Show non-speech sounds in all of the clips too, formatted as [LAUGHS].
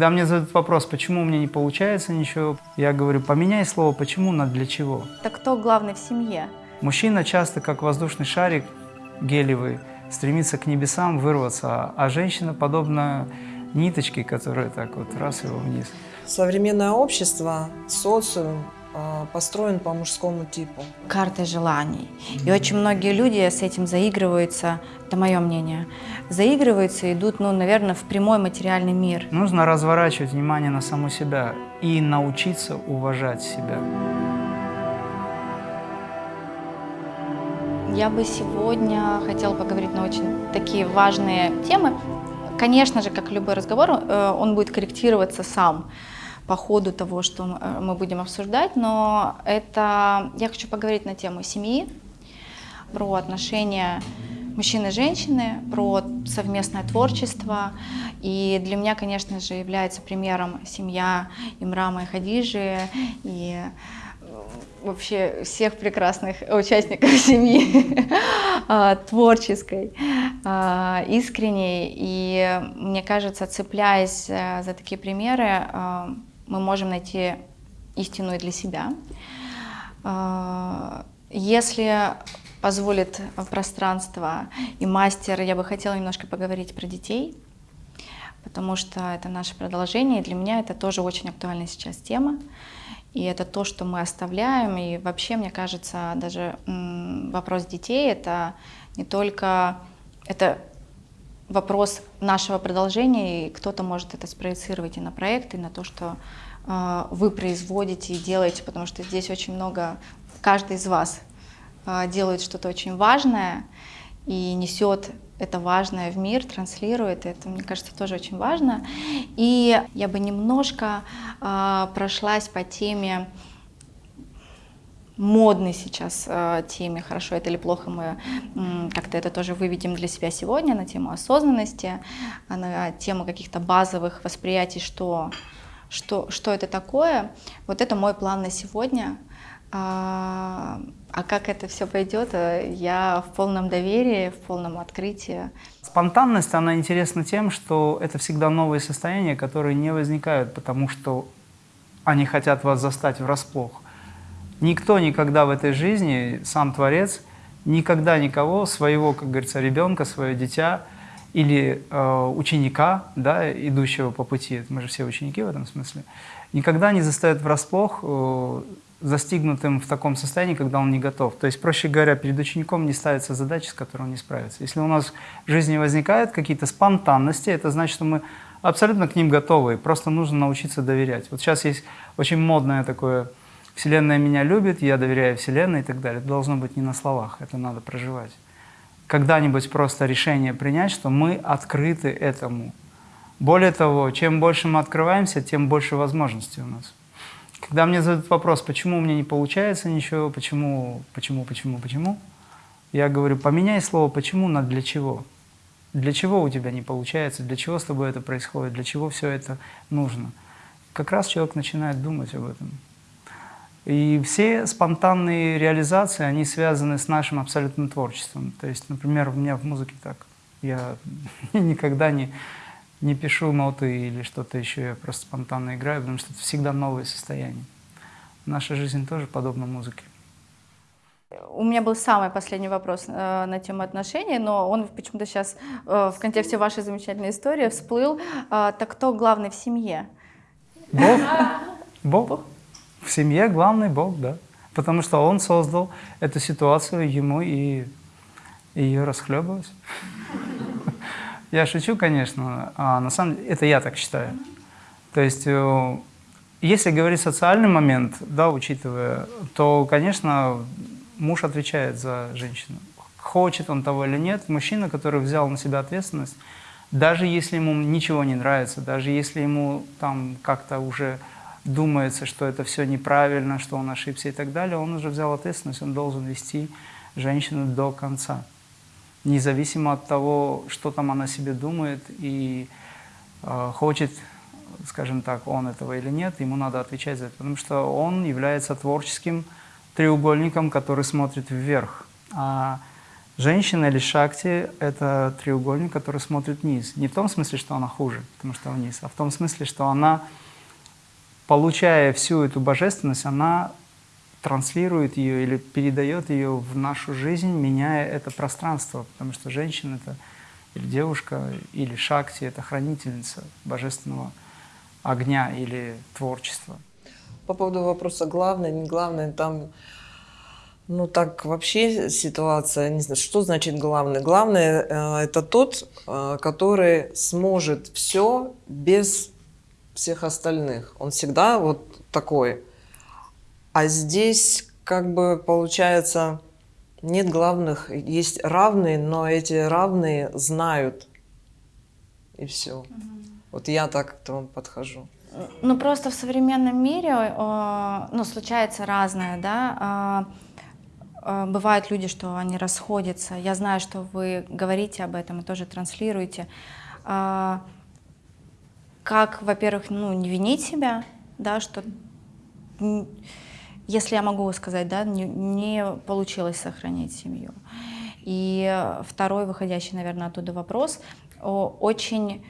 Когда мне задают вопрос, почему у меня не получается ничего, я говорю, поменяй слово «почему» на «для чего». Так кто главный в семье? Мужчина часто, как воздушный шарик гелевый, стремится к небесам вырваться, а женщина подобна ниточке, которая так вот раз его вниз. Современное общество, социум а, построен по мужскому типу. Карта желаний. И очень многие люди с этим заигрываются, это мое мнение, заигрываются и идут, ну, наверное, в прямой материальный мир. Нужно разворачивать внимание на саму себя и научиться уважать себя. Я бы сегодня хотела поговорить на очень такие важные темы. Конечно же, как любой разговор, э, он будет корректироваться сам по ходу того, что мы будем обсуждать, но это я хочу поговорить на тему семьи, про отношения мужчины и женщины, про совместное творчество. И для меня, конечно же, является примером семья Имрама и Хадижи, и вообще всех прекрасных участников [LAUGHS] семьи, а, творческой, искренней. И мне кажется, цепляясь э, за такие примеры, мы можем найти истину и для себя. А, если позволит пространство и мастер, я бы хотела немножко поговорить про детей, потому что это наше продолжение, и для меня это тоже очень актуальная сейчас тема. И это то, что мы оставляем. И вообще, мне кажется, даже вопрос детей — это не только... Это вопрос нашего продолжения, и кто-то может это спроецировать и на проект, и на то, что э, вы производите и делаете, потому что здесь очень много, каждый из вас э, делает что-то очень важное и несет это важное в мир, транслирует, это, мне кажется, тоже очень важно. И я бы немножко э, прошлась по теме модной сейчас э, теме, хорошо это или плохо, мы как-то это тоже выведем для себя сегодня на тему осознанности, а на тему каких-то базовых восприятий, что, что, что это такое. Вот это мой план на сегодня. А, а как это все пойдет, э, я в полном доверии, в полном открытии. Спонтанность, она интересна тем, что это всегда новые состояния, которые не возникают, потому что они хотят вас застать врасплох. Никто никогда в этой жизни, сам Творец, никогда никого, своего, как говорится, ребенка, свое дитя или э, ученика, да, идущего по пути, мы же все ученики в этом смысле, никогда не заставит врасплох э, застигнутым в таком состоянии, когда он не готов. То есть, проще говоря, перед учеником не ставится задача, с которой он не справится. Если у нас в жизни возникают какие-то спонтанности, это значит, что мы абсолютно к ним готовы, просто нужно научиться доверять. Вот сейчас есть очень модное такое Вселенная меня любит, я доверяю Вселенной и так далее. Это должно быть не на словах, это надо проживать. Когда-нибудь просто решение принять, что мы открыты этому. Более того, чем больше мы открываемся, тем больше возможностей у нас. Когда мне задают вопрос, почему у меня не получается ничего, почему, почему, почему, почему, я говорю, поменяй слово «почему» на «для чего». Для чего у тебя не получается, для чего с тобой это происходит, для чего все это нужно. Как раз человек начинает думать об этом. И все спонтанные реализации, они связаны с нашим абсолютным творчеством. То есть, например, у меня в музыке так. Я [LAUGHS] никогда не, не пишу ноты или что-то еще, я просто спонтанно играю, потому что это всегда новое состояние. Наша жизнь тоже подобна музыке. У меня был самый последний вопрос э, на тему отношений, но он почему-то сейчас э, в контексте вашей замечательной истории всплыл. Э, так кто главный в семье? Бог. Бог. В семье главный Бог, да. Потому что Он создал эту ситуацию ему и, и ее расхлебывать. [LAUGHS] Я шучу, конечно, а на самом деле это я так считаю. То есть, э, если говорить социальный момент, да, учитывая, то, конечно, муж отвечает за женщину. Хочет он того или нет, мужчина, который взял на себя ответственность, даже если ему ничего не нравится, даже если ему там как-то уже думается, что это все неправильно, что он ошибся и так далее, он уже взял ответственность, он должен вести женщину до конца. Независимо от того, что там она себе думает и э, хочет, скажем так, он этого или нет, ему надо отвечать за это, потому что он является творческим треугольником, который смотрит вверх. А Женщина или шакти – это треугольник, который смотрит вниз. Не в том смысле, что она хуже, потому что вниз, а в том смысле, что она, получая всю эту божественность, она транслирует ее или передает ее в нашу жизнь, меняя это пространство, потому что женщина – это или девушка, или шакти – это хранительница божественного огня или творчества. По поводу вопроса главное, не главное, там ну так вообще ситуация, не знаю, что значит главный? Главное э, это тот, э, который сможет все без всех остальных. Он всегда вот такой. А здесь как бы получается нет главных, есть равные, но эти равные знают и все. Угу. Вот я так к этому подхожу. Ну просто в современном мире, э, ну случается разное, да. Э, Э, бывают люди, что они расходятся. Я знаю, что вы говорите об этом и тоже транслируете. Как, во-первых, ну, не винить себя, да, что если я могу сказать, да, не, не получилось сохранить семью. И второй, выходящий, наверное, оттуда вопрос, очень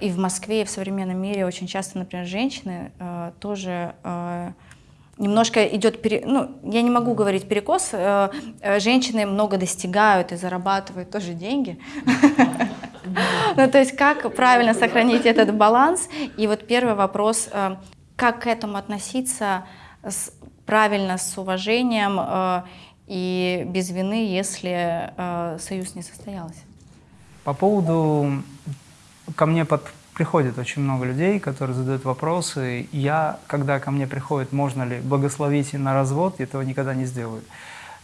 и в Москве, и в современном мире очень часто, например, женщины э, тоже э, немножко идет, пере... ну, я не могу говорить перекос, э, э, женщины много достигают и зарабатывают тоже деньги. [LAUGHS] Ну, то есть как правильно сохранить этот баланс? И вот первый вопрос, э, как к этому относиться правильно, с уважением и без вины, если союз не состоялся? По поводу, ко мне под приходит очень много людей, которые задают вопросы. Я, когда ко мне приходит, можно ли благословить на развод, этого никогда не сделаю.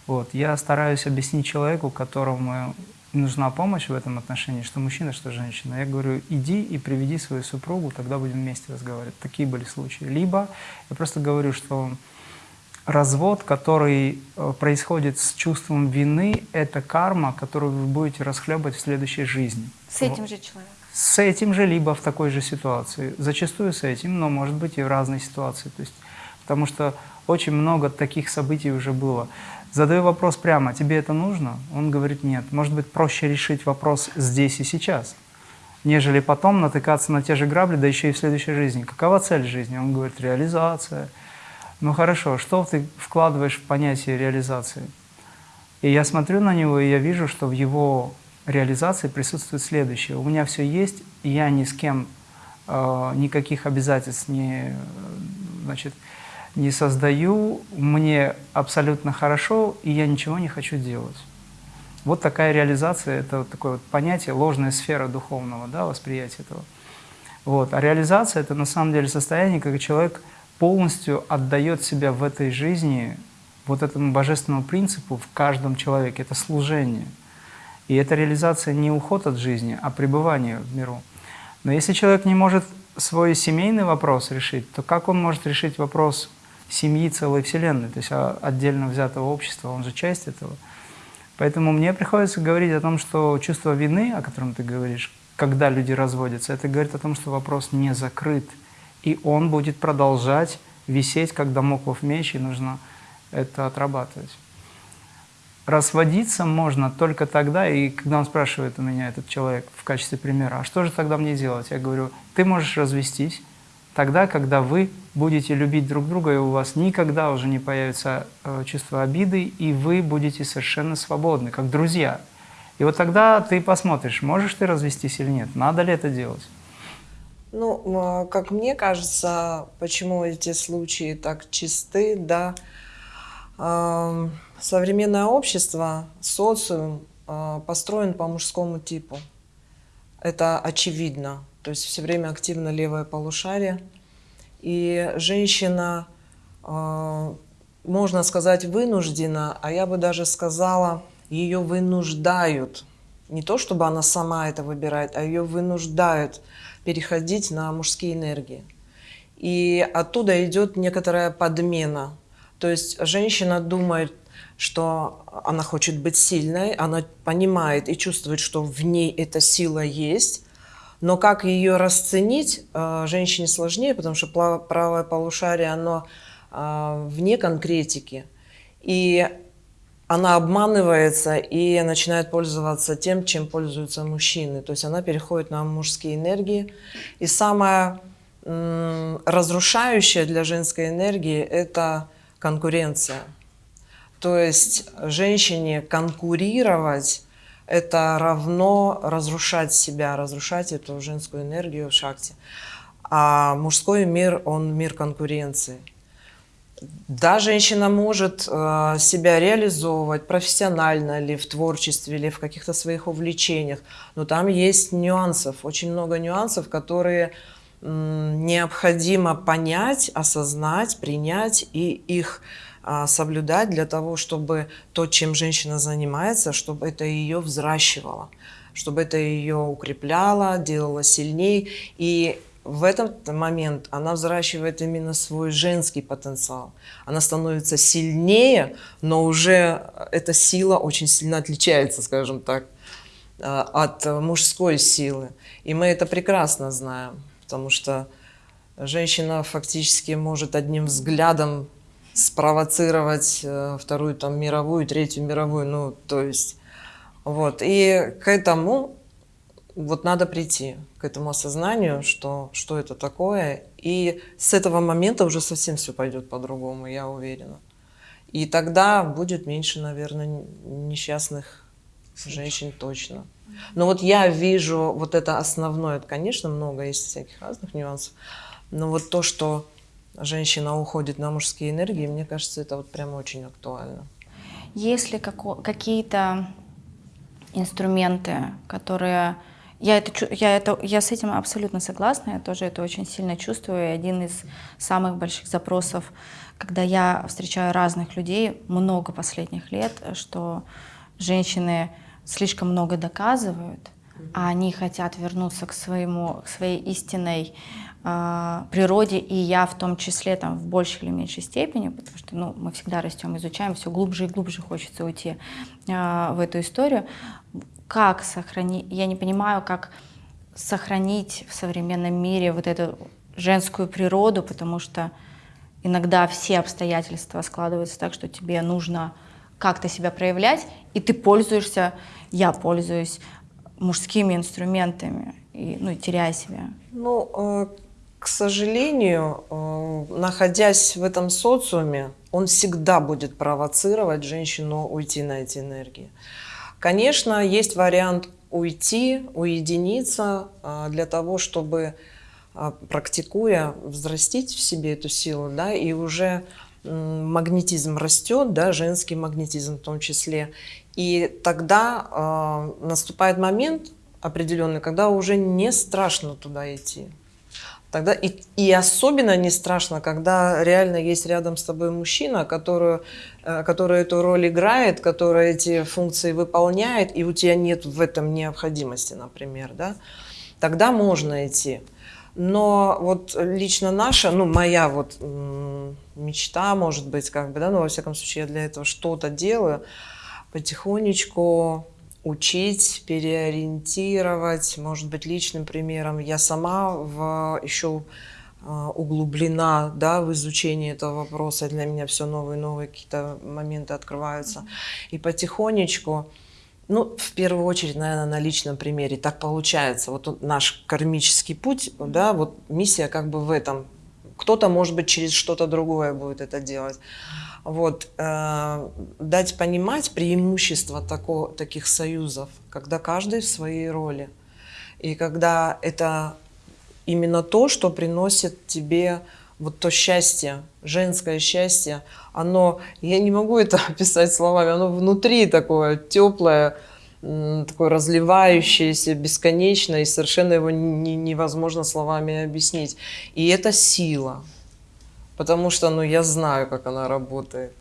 Вот. Я стараюсь объяснить человеку, которому нужна помощь в этом отношении, что мужчина, что женщина. Я говорю, иди и приведи свою супругу, тогда будем вместе разговаривать. Такие были случаи. Либо я просто говорю, что развод, который э, происходит с чувством вины, это карма, которую вы будете расхлебывать в следующей жизни. С этим же человеком с этим же, либо в такой же ситуации. Зачастую с этим, но может быть и в разной ситуации. То есть, потому что очень много таких событий уже было. Задаю вопрос прямо, тебе это нужно? Он говорит, нет. Может быть, проще решить вопрос здесь и сейчас, нежели потом натыкаться на те же грабли, да еще и в следующей жизни. Какова цель жизни? Он говорит, реализация. Ну хорошо, что ты вкладываешь в понятие реализации? И я смотрю на него, и я вижу, что в его реализации присутствует следующее. У меня все есть, и я ни с кем э, никаких обязательств не, значит, не создаю, мне абсолютно хорошо, и я ничего не хочу делать. Вот такая реализация, это вот такое вот понятие, ложная сфера духовного да, восприятия этого. Вот. А реализация – это на самом деле состояние, когда человек полностью отдает себя в этой жизни вот этому божественному принципу в каждом человеке. Это служение – и эта реализация не уход от жизни, а пребывание в миру. Но если человек не может свой семейный вопрос решить, то как он может решить вопрос семьи целой Вселенной, то есть отдельно взятого общества, он же часть этого. Поэтому мне приходится говорить о том, что чувство вины, о котором ты говоришь, когда люди разводятся, это говорит о том, что вопрос не закрыт, и он будет продолжать висеть, как домоклов меч, и нужно это отрабатывать. Разводиться можно только тогда, и когда он спрашивает у меня, этот человек, в качестве примера, а что же тогда мне делать? Я говорю, ты можешь развестись тогда, когда вы будете любить друг друга, и у вас никогда уже не появится э, чувство обиды, и вы будете совершенно свободны, как друзья. И вот тогда ты посмотришь, можешь ты развестись или нет, надо ли это делать. Ну, как мне кажется, почему эти случаи так чисты, да, Современное общество, социум а, построен по мужскому типу. Это очевидно. То есть все время активно левое полушарие. И женщина, а, можно сказать, вынуждена, а я бы даже сказала, ее вынуждают. Не то, чтобы она сама это выбирает, а ее вынуждают переходить на мужские энергии. И оттуда идет некоторая подмена. То есть женщина думает, что она хочет быть сильной, она понимает и чувствует, что в ней эта сила есть, но как ее расценить э, женщине сложнее, потому что правое полушарие, оно э, вне конкретики. И она обманывается и начинает пользоваться тем, чем пользуются мужчины. То есть она переходит на мужские энергии. И самое разрушающее для женской энергии – это конкуренция. То есть женщине конкурировать – это равно разрушать себя, разрушать эту женскую энергию в шахте. А мужской мир, он мир конкуренции. Да, женщина может э, себя реализовывать профессионально ли, в творчестве, или в каких-то своих увлечениях, но там есть нюансов, очень много нюансов, которые необходимо понять, осознать, принять и их соблюдать для того, чтобы то, чем женщина занимается, чтобы это ее взращивало, чтобы это ее укрепляло, делало сильнее. И в этот момент она взращивает именно свой женский потенциал. Она становится сильнее, но уже эта сила очень сильно отличается, скажем так, э, от мужской силы. И мы это прекрасно знаем, потому что женщина фактически может одним взглядом спровоцировать э, вторую там мировую, третью мировую, ну то есть вот. И к этому вот надо прийти к этому осознанию, что, что это такое. И с этого момента уже совсем все пойдет по-другому, я уверена. И тогда будет меньше, наверное, несчастных женщин точно. Но вот я вижу вот это основное, это, конечно, много есть всяких разных нюансов, но вот то, что женщина уходит на мужские энергии, мне кажется, это вот прямо очень актуально. Есть ли какие-то инструменты, которые я, это, я, это, я с этим абсолютно согласна, я тоже это очень сильно чувствую. И один из самых больших запросов, когда я встречаю разных людей, много последних лет, что женщины слишком много доказывают, а они хотят вернуться к, своему, к своей истинной природе, и я в том числе там, в большей или меньшей степени, потому что ну, мы всегда растем, изучаем, все глубже и глубже хочется уйти э, в эту историю как сохранить, я не понимаю, как сохранить в современном мире вот эту женскую природу, потому что иногда все обстоятельства складываются так, что тебе нужно как-то себя проявлять, и ты пользуешься, я пользуюсь мужскими инструментами, и, ну, теряя себя. Ну, э, к сожалению, э, находясь в этом социуме, он всегда будет провоцировать женщину уйти на эти энергии. Конечно, есть вариант уйти, уединиться а, для того, чтобы, а, практикуя, взрастить в себе эту силу, да, и уже магнетизм растет, да, женский магнетизм в том числе. И тогда э, наступает момент определенный, когда уже не страшно туда идти. Тогда и, и особенно не страшно, когда реально есть рядом с тобой мужчина, который, э, который эту роль играет, который эти функции выполняет, и у тебя нет в этом необходимости, например, да, тогда можно идти. Но вот лично наша, ну моя вот мечта, может быть, как бы, да, ну во всяком случае я для этого что-то делаю, потихонечку учить, переориентировать, может быть, личным примером. Я сама в, еще а, углублена да, в изучении этого вопроса. Для меня все новые новые какие-то моменты открываются. И потихонечку, ну, в первую очередь, наверное, на личном примере. Так получается. Вот наш кармический путь, да, вот миссия как бы в этом. Кто-то, может быть, через что-то другое будет это делать. Вот, э, дать понимать преимущество тако, таких союзов, когда каждый в своей роли. И когда это именно то, что приносит тебе вот то счастье, женское счастье, оно, я не могу это [LAUGHS] описать словами, оно внутри такое теплое, такое разливающееся, бесконечное, и совершенно его не, невозможно словами объяснить. И это сила потому что ну, я знаю, как она работает.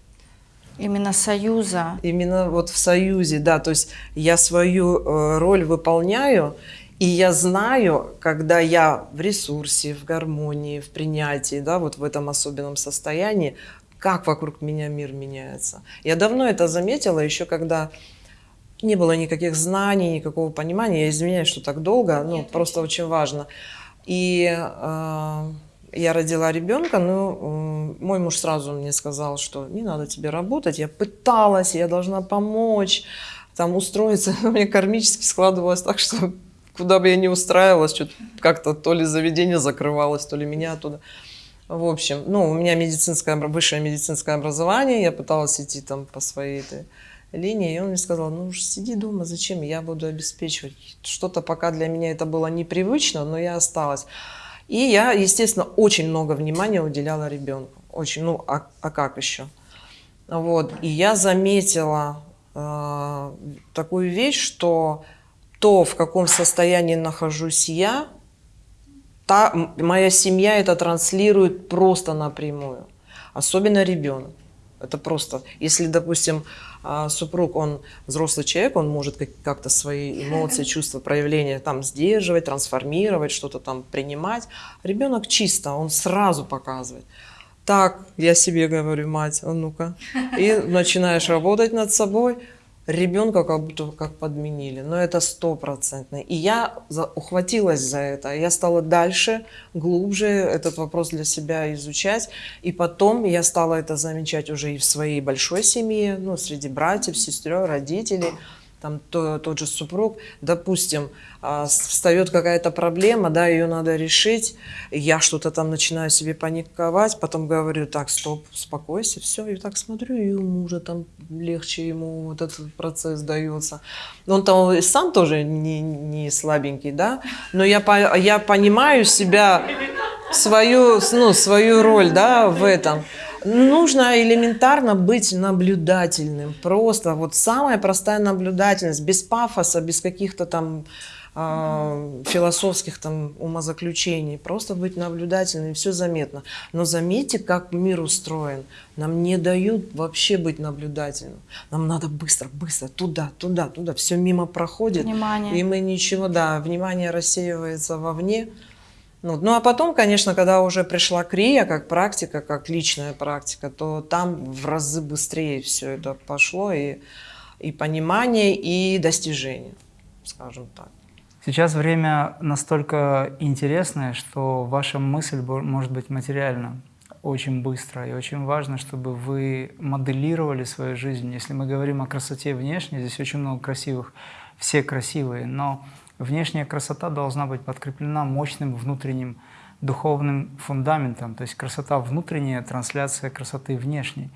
Именно союза. Именно вот в союзе, да. То есть я свою э, роль выполняю, и я знаю, когда я в ресурсе, в гармонии, в принятии, да, вот в этом особенном состоянии, как вокруг меня мир меняется. Я давно это заметила, еще когда не было никаких знаний, никакого понимания. Я извиняюсь, что так долго, ну, просто очень важно. И э, я родила ребенка, ну, мой муж сразу мне сказал, что не надо тебе работать. Я пыталась, я должна помочь, там устроиться. [LAUGHS] У меня кармически складывалось так, что куда бы я ни устраивалась, что-то как-то то ли заведение закрывалось, то ли меня оттуда. В общем, ну, у меня медицинское, высшее медицинское образование, я пыталась идти там по своей этой линии, и он мне сказал, ну уж сиди дома, зачем, я буду обеспечивать. Что-то пока для меня это было непривычно, но я осталась. И я, естественно, очень много внимания уделяла ребенку. Очень, ну, а, а как еще? Вот, и я заметила э, такую вещь, что то, в каком состоянии нахожусь я, та, моя семья это транслирует просто напрямую. Особенно ребенок. Это просто, если, допустим, а, супруг, он взрослый человек, он может как-то свои эмоции, [LAUGHS] чувства, проявления там сдерживать, трансформировать, что-то там принимать. Ребенок чисто, он сразу показывает. Так, я себе говорю, мать, а ну-ка. И начинаешь работать над собой, ребенка как будто как подменили. Но это стопроцентно. И я за, ухватилась за это. Я стала дальше, глубже этот вопрос для себя изучать. И потом я стала это замечать уже и в своей большой семье, ну, среди братьев, сестер, родителей там то, тот же супруг, допустим, а, встает какая-то проблема, да, ее надо решить, я что-то там начинаю себе паниковать, потом говорю, так, стоп, успокойся, все, и так смотрю, и у мужа там легче ему вот этот процесс дается. Он там сам тоже не, не слабенький, да, но я, я понимаю себя, свою, ну, свою роль, да, в этом. Нужно элементарно быть наблюдательным. Просто вот самая простая наблюдательность, без пафоса, без каких-то там э, философских там умозаключений. Просто быть наблюдательным, все заметно. Но заметьте, как мир устроен. Нам не дают вообще быть наблюдательным. Нам надо быстро, быстро, туда, туда, туда. Все мимо проходит. Внимание. И мы ничего, да, внимание рассеивается вовне. Ну, ну а потом, конечно, когда уже пришла крия как практика, как личная практика, то там в разы быстрее все это пошло, и, и понимание, и достижение, скажем так. Сейчас время настолько интересное, что ваша мысль может быть материальна очень быстро. И очень важно, чтобы вы моделировали свою жизнь. Если мы говорим о красоте внешней, здесь очень много красивых, все красивые, но внешняя красота должна быть подкреплена мощным внутренним духовным фундаментом, то есть красота внутренняя, трансляция красоты внешней.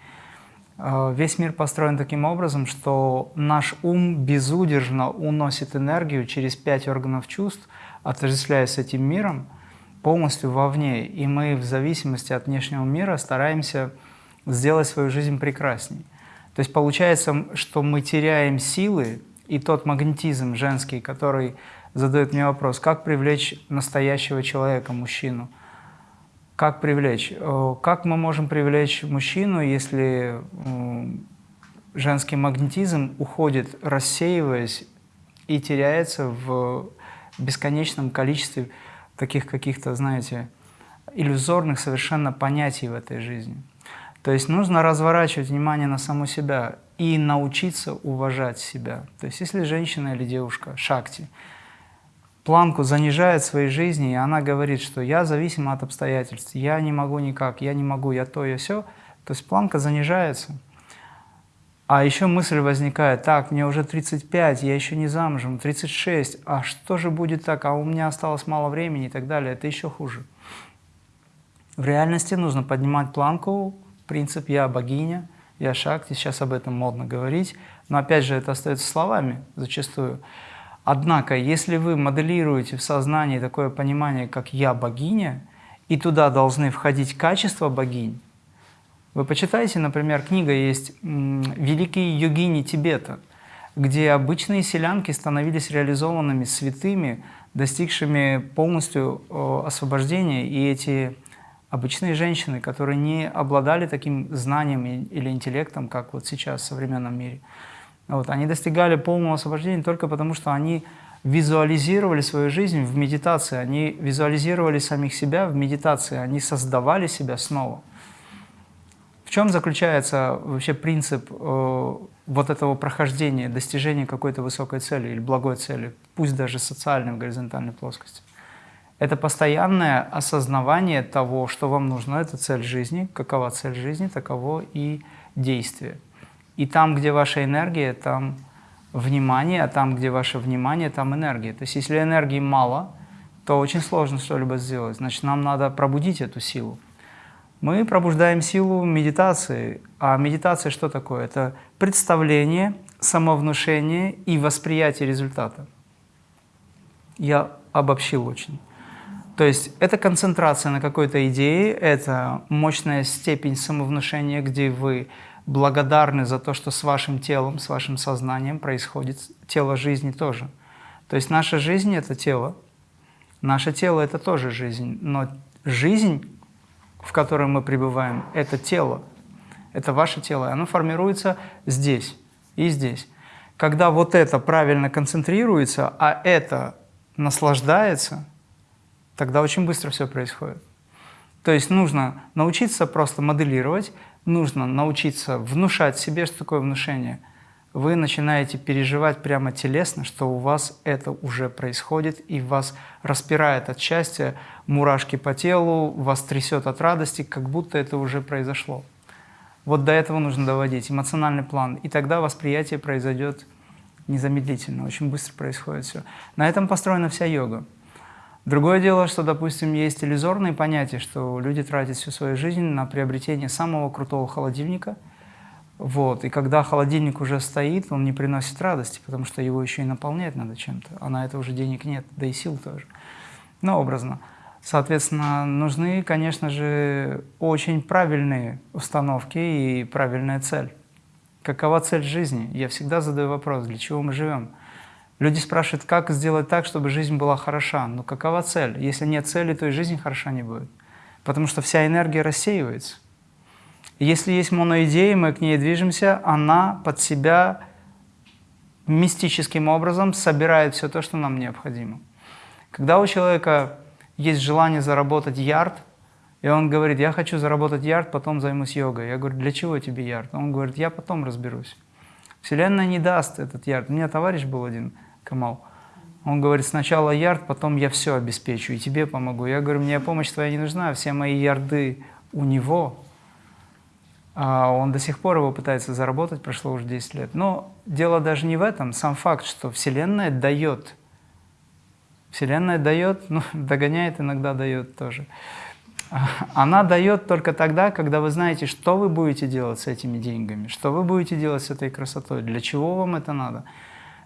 А, весь мир построен таким образом, что наш ум безудержно уносит энергию через пять органов чувств, отождествляясь с этим миром, полностью вовне. И мы в зависимости от внешнего мира стараемся сделать свою жизнь прекрасней. То есть получается, что мы теряем силы, и тот магнетизм женский, который задает мне вопрос, как привлечь настоящего человека, мужчину? Как привлечь? Э, как мы можем привлечь мужчину, если женский магнетизм уходит, рассеиваясь и теряется в бесконечном количестве таких каких-то, знаете, иллюзорных совершенно понятий в этой жизни. То есть нужно разворачивать внимание на саму себя и научиться уважать себя. То есть если женщина или девушка, шакти, планку занижает в своей жизни, и она говорит, что я зависима от обстоятельств, я не могу никак, я не могу, я то, я все, то есть планка занижается. А еще мысль возникает, так, мне уже 35, я еще не замужем, 36, а что же будет так, а у меня осталось мало времени и так далее, это еще хуже. В реальности нужно поднимать планку, принцип «я богиня», «я шакти», сейчас об этом модно говорить, но опять же это остается словами зачастую. Однако, если вы моделируете в сознании такое понимание, как «я богиня», и туда должны входить качества богинь, вы почитаете, например, книга есть «Великие йогини Тибета», где обычные селянки становились реализованными святыми, достигшими полностью освобождения, и эти обычные женщины, которые не обладали таким знанием или интеллектом, как вот сейчас в современном мире – вот, они достигали полного освобождения только потому, что они визуализировали свою жизнь в медитации, они визуализировали самих себя в медитации, они создавали себя снова. В чем заключается вообще принцип э, вот этого прохождения, достижения какой-то высокой цели или благой цели, пусть даже социальной в горизонтальной плоскости? Это постоянное осознавание того, что вам нужно. Это цель жизни. Какова цель жизни, таково и действие. И там, где ваша энергия, там внимание, а там, где ваше внимание, там энергия. То есть если энергии мало, то очень сложно что-либо сделать. Значит, нам надо пробудить эту силу. Мы пробуждаем силу медитации. А медитация что такое? Это представление, самовнушение и восприятие результата. Я обобщил очень. То есть это концентрация на какой-то идее, это мощная степень самовнушения, где вы благодарны за то, что с вашим телом, с вашим сознанием происходит, тело жизни тоже. То есть наша жизнь — это тело, наше тело — это тоже жизнь, но жизнь, в которой мы пребываем, это тело, это ваше тело, оно формируется здесь и здесь. Когда вот это правильно концентрируется, а это наслаждается, тогда очень быстро все происходит. То есть нужно научиться просто моделировать, нужно научиться внушать себе, что такое внушение. Вы начинаете переживать прямо телесно, что у вас это уже происходит, и вас распирает от счастья, мурашки по телу, вас трясет от радости, как будто это уже произошло. Вот до этого нужно доводить эмоциональный план, и тогда восприятие произойдет незамедлительно, очень быстро происходит все. На этом построена вся йога. Другое дело, что, допустим, есть иллюзорные понятия, что люди тратят всю свою жизнь на приобретение самого крутого холодильника, вот, и когда холодильник уже стоит, он не приносит радости, потому что его еще и наполнять надо чем-то, а на это уже денег нет, да и сил тоже, но образно. Соответственно, нужны, конечно же, очень правильные установки и правильная цель. Какова цель жизни? Я всегда задаю вопрос, для чего мы живем? Люди спрашивают, как сделать так, чтобы жизнь была хороша. Но какова цель? Если нет цели, то и жизнь хороша не будет. Потому что вся энергия рассеивается. если есть моноидея, мы к ней движемся, она под себя мистическим образом собирает все то, что нам необходимо. Когда у человека есть желание заработать ярд, и он говорит, я хочу заработать ярд, потом займусь йогой. Я говорю, для чего тебе ярд? Он говорит, я потом разберусь. Вселенная не даст этот ярд. У меня товарищ был один, Камал. Он говорит, сначала ярд, потом я все обеспечу, и тебе помогу. Я говорю, мне помощь твоя не нужна, все мои ярды у него. А он до сих пор его пытается заработать, прошло уже 10 лет. Но дело даже не в этом. Сам факт, что Вселенная дает. Вселенная дает, ну, [LAUGHS] догоняет, иногда дает тоже. [LAUGHS] Она дает только тогда, когда вы знаете, что вы будете делать с этими деньгами, что вы будете делать с этой красотой, для чего вам это надо,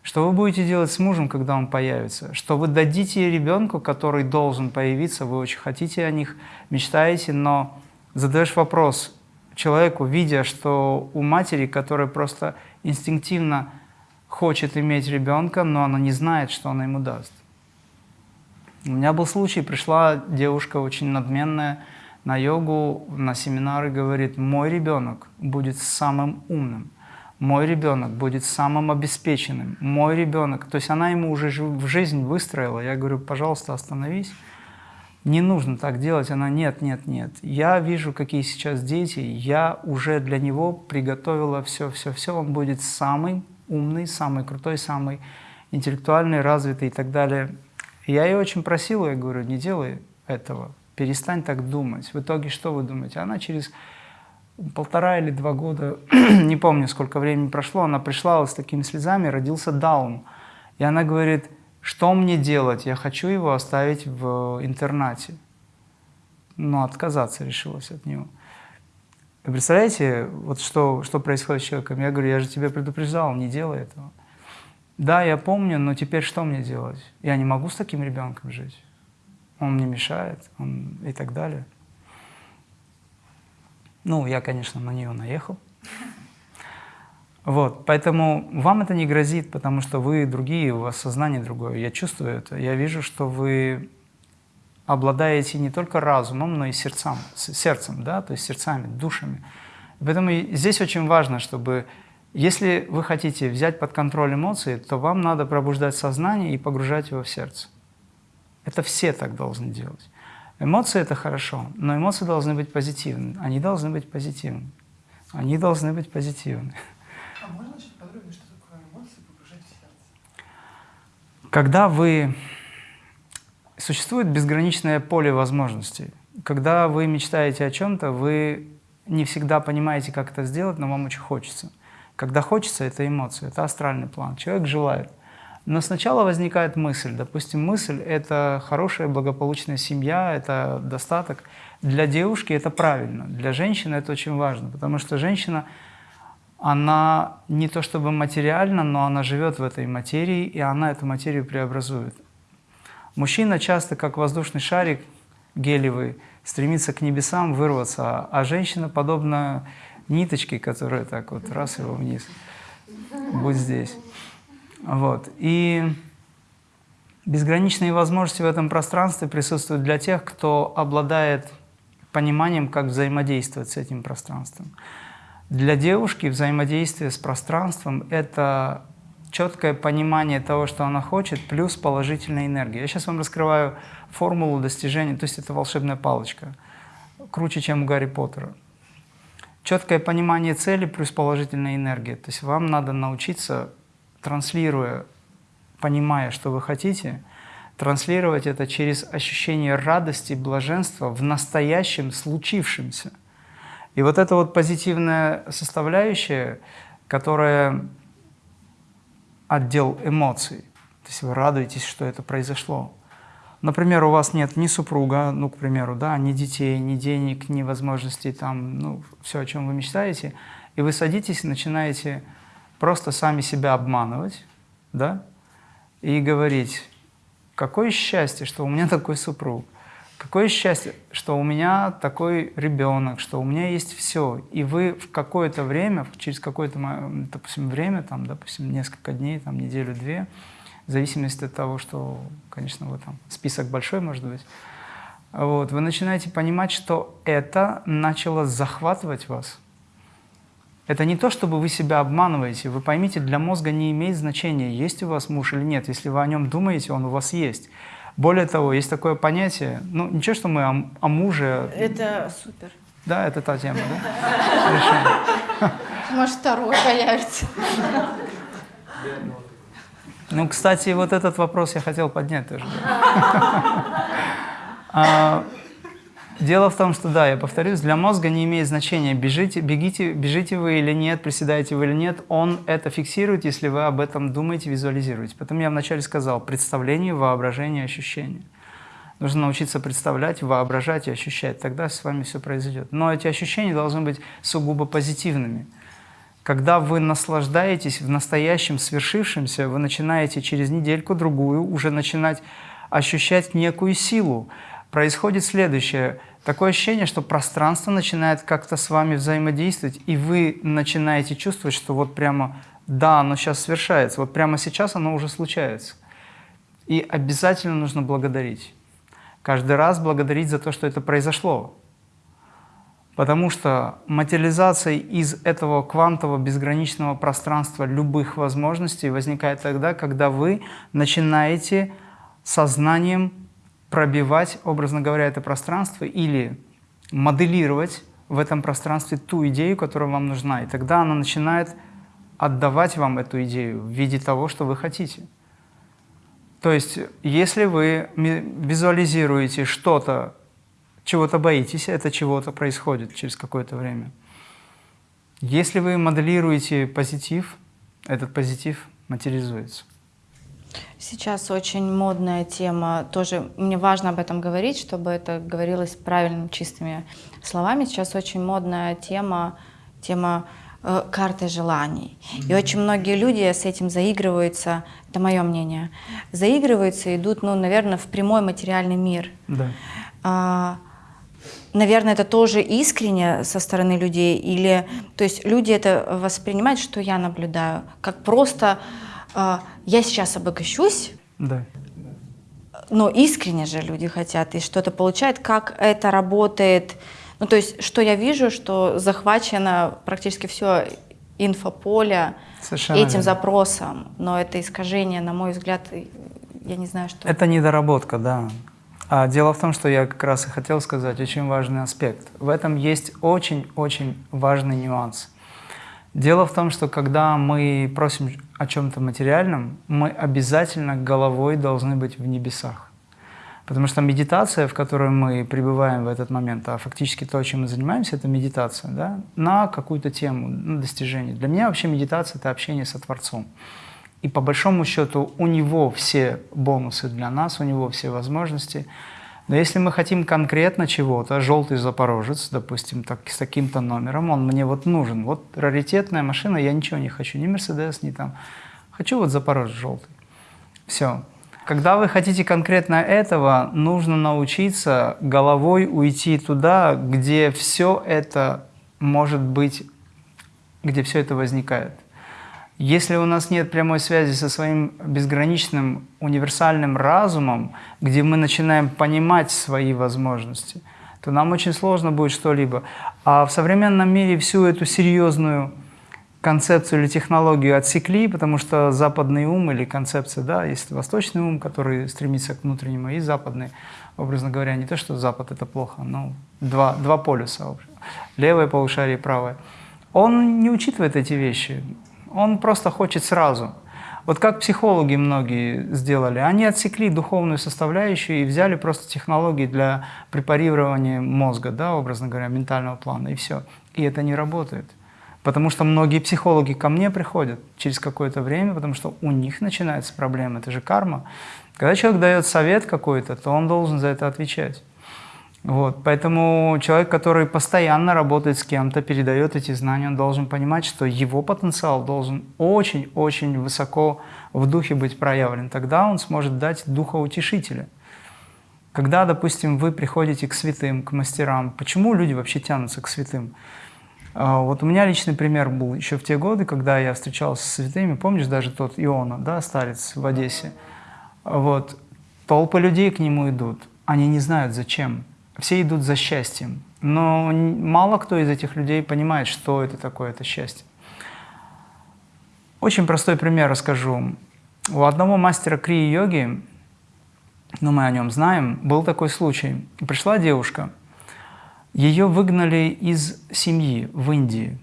что вы будете делать с мужем, когда он появится, что вы дадите ребенку, который должен появиться, вы очень хотите о них, мечтаете, но задаешь вопрос человеку, видя, что у матери, которая просто инстинктивно хочет иметь ребенка, но она не знает, что она ему даст. У меня был случай, пришла девушка очень надменная на йогу, на семинары, говорит, мой ребенок будет самым умным, мой ребенок будет самым обеспеченным, мой ребенок, то есть она ему уже в жизнь выстроила, я говорю, пожалуйста, остановись, не нужно так делать, она, нет, нет, нет, я вижу, какие сейчас дети, я уже для него приготовила все, все, все, он будет самый умный, самый крутой, самый интеллектуальный, развитый и так далее, я ее очень просил, я говорю, не делай этого, перестань так думать. В итоге что вы думаете? Она через полтора или два года, [CLEARS THROAT] не помню, сколько времени прошло, она пришла с такими слезами, родился Даун. И она говорит, что мне делать? Я хочу его оставить в интернате. Но отказаться решилась от него. Вы представляете, вот что, что происходит с человеком? Я говорю, я же тебя предупреждал, не делай этого. Да, я помню, но теперь что мне делать? Я не могу с таким ребенком жить. Он мне мешает он... и так далее. Ну, я, конечно, на нее наехал. Вот, поэтому вам это не грозит, потому что вы другие, у вас сознание другое. Я чувствую это. Я вижу, что вы обладаете не только разумом, но и сердцем, сердцем, да, то есть сердцами, душами. Поэтому здесь очень важно, чтобы если вы хотите взять под контроль эмоции, то вам надо пробуждать сознание и погружать его в сердце. Это все так должны делать. Эмоции – это хорошо, но эмоции должны быть позитивны. Они должны быть позитивны. Они должны быть позитивны. А можно чуть подробнее, что такое эмоции погружать в сердце? Когда вы существует безграничное поле возможностей. Когда вы мечтаете о чем-то, вы не всегда понимаете, как это сделать, но вам очень хочется. Когда хочется, это эмоции, это астральный план. Человек желает. Но сначала возникает мысль. Допустим, мысль – это хорошая, благополучная семья, это достаток. Для девушки это правильно, для женщины это очень важно, потому что женщина, она не то чтобы материальна, но она живет в этой материи, и она эту материю преобразует. Мужчина часто, как воздушный шарик гелевый, стремится к небесам вырваться, а женщина подобна ниточке, которая так вот раз его вниз, будь здесь. Вот. И безграничные возможности в этом пространстве присутствуют для тех, кто обладает пониманием, как взаимодействовать с этим пространством. Для девушки взаимодействие с пространством – это четкое понимание того, что она хочет, плюс положительная энергия. Я сейчас вам раскрываю формулу достижения, то есть это волшебная палочка, круче, чем у Гарри Поттера. Четкое понимание цели плюс положительная энергия. То есть вам надо научиться, транслируя, понимая, что вы хотите, транслировать это через ощущение радости, блаженства в настоящем случившемся. И вот эта вот позитивная составляющая, которая отдел эмоций. То есть вы радуетесь, что это произошло. Например, у вас нет ни супруга, ну, к примеру, да, ни детей, ни денег, ни возможностей, там, ну, все, о чем вы мечтаете, и вы садитесь и начинаете просто сами себя обманывать, да, и говорить, какое счастье, что у меня [LAUGHS] такой супруг, Какое счастье, что у меня такой ребенок, что у меня есть все. И вы в какое-то время, через какое-то, допустим, время, там, допустим, несколько дней, там, неделю-две, в зависимости от того, что, конечно, вот там список большой может быть, вот, вы начинаете понимать, что это начало захватывать вас. Это не то, чтобы вы себя обманываете. Вы поймите, для мозга не имеет значения, есть у вас муж или нет. Если вы о нем думаете, он у вас есть. Более того, есть такое понятие, ну ничего, что мы о, о муже... Это супер. Да, это та тема, да? Может, второй появится. Ну, кстати, вот этот вопрос я хотел поднять тоже. Дело в том, что, да, я повторюсь, для мозга не имеет значения, бежите, бегите, бежите вы или нет, приседаете вы или нет, он это фиксирует, если вы об этом думаете, визуализируете. Потом я вначале сказал, представление, воображение, ощущение. Нужно научиться представлять, воображать и ощущать, тогда с вами все произойдет. Но эти ощущения должны быть сугубо позитивными. Когда вы наслаждаетесь в настоящем свершившемся, вы начинаете через недельку-другую уже начинать ощущать некую силу. Происходит следующее – Такое ощущение, что пространство начинает как-то с вами взаимодействовать, и вы начинаете чувствовать, что вот прямо, да, оно сейчас совершается, вот прямо сейчас оно уже случается. И обязательно нужно благодарить. Каждый раз благодарить за то, что это произошло. Потому что материализация из этого квантового безграничного пространства любых возможностей возникает тогда, когда вы начинаете сознанием пробивать, образно говоря, это пространство или моделировать в этом пространстве ту идею, которая вам нужна. И тогда она начинает отдавать вам эту идею в виде того, что вы хотите. То есть, если вы визуализируете что-то, чего-то боитесь, это чего-то происходит через какое-то время. Если вы моделируете позитив, этот позитив материализуется. Сейчас очень модная тема, тоже мне важно об этом говорить, чтобы это говорилось правильными, чистыми словами. Сейчас очень модная тема, тема э, карты желаний. И очень многие люди с этим заигрываются, это мое мнение, заигрываются, идут, ну, наверное, в прямой материальный мир. Да. А, наверное, это тоже искренне со стороны людей, или, то есть люди это воспринимают, что я наблюдаю, как просто а, я сейчас обогащусь, да. но искренне же люди хотят и что-то получают, как это работает. Ну, то есть, что я вижу, что захвачено практически все инфополе Совершенно этим верно. запросом, но это искажение, на мой взгляд, я не знаю, что... Это недоработка, да. А дело в том, что я как раз и хотел сказать, очень важный аспект. В этом есть очень-очень важный нюанс. Дело в том, что когда мы просим о чем-то материальном, мы обязательно головой должны быть в небесах. Потому что медитация, в которой мы пребываем в этот момент, а фактически то, чем мы занимаемся, это медитация, да, на какую-то тему, на достижение. Для меня вообще медитация – это общение со Творцом. И по большому счету у него все бонусы для нас, у него все возможности. Но если мы хотим конкретно чего-то, желтый запорожец, допустим, так, с таким-то номером, он мне вот нужен. Вот раритетная машина, я ничего не хочу, ни Мерседес, ни там. Хочу вот запорожец желтый. Все. Когда вы хотите конкретно этого, нужно научиться головой уйти туда, где все это может быть, где все это возникает. Если у нас нет прямой связи со своим безграничным универсальным разумом, где мы начинаем понимать свои возможности, то нам очень сложно будет что-либо. А в современном мире всю эту серьезную концепцию или технологию отсекли, потому что западный ум или концепция, да, есть восточный ум, который стремится к внутреннему, и западный, образно говоря, не то, что Запад – это плохо, но два, два полюса, левое полушарие и правое. Он не учитывает эти вещи, он просто хочет сразу. Вот как психологи многие сделали, они отсекли духовную составляющую и взяли просто технологии для препарирования мозга, да, образно говоря, ментального плана, и все. И это не работает. Потому что многие психологи ко мне приходят через какое-то время, потому что у них начинается проблема, это же карма. Когда человек дает совет какой-то, то он должен за это отвечать. Вот, поэтому человек, который постоянно работает с кем-то, передает эти знания, он должен понимать, что его потенциал должен очень-очень высоко в духе быть проявлен. Тогда он сможет дать духоутешителя. Когда, допустим, вы приходите к святым, к мастерам, почему люди вообще тянутся к святым? А, вот у меня личный пример был еще в те годы, когда я встречался с святыми. Помнишь даже тот Иона, да, старец в Одессе? Вот. Толпы людей к нему идут. Они не знают, зачем. Все идут за счастьем. Но мало кто из этих людей понимает, что это такое, это счастье. Очень простой пример расскажу. У одного мастера крии-йоги, ну мы о нем знаем, был такой случай. Пришла девушка, ее выгнали из семьи в Индии.